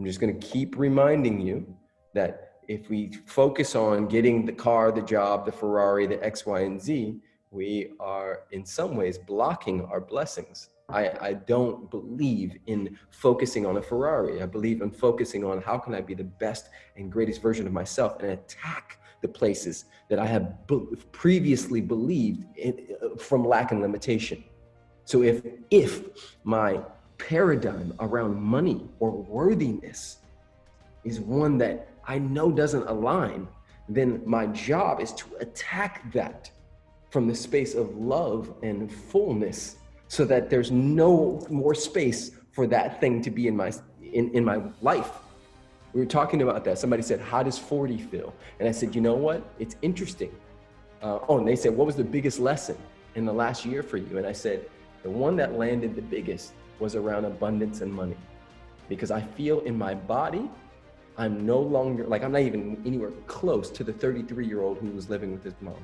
I'm just going to keep reminding you that if we focus on getting the car, the job, the Ferrari, the X, Y, and Z, we are in some ways blocking our blessings. I, I don't believe in focusing on a Ferrari. I believe in focusing on how can I be the best and greatest version of myself and attack the places that I have previously believed in, uh, from lack and limitation. So if, if my paradigm around money or worthiness is one that I know doesn't align, then my job is to attack that from the space of love and fullness so that there's no more space for that thing to be in my in, in my life. We were talking about that. Somebody said, how does 40 feel? And I said, you know what? It's interesting. Uh, oh, and they said, what was the biggest lesson in the last year for you? And I said, the one that landed the biggest was around abundance and money. Because I feel in my body, I'm no longer, like I'm not even anywhere close to the 33 year old who was living with his mom.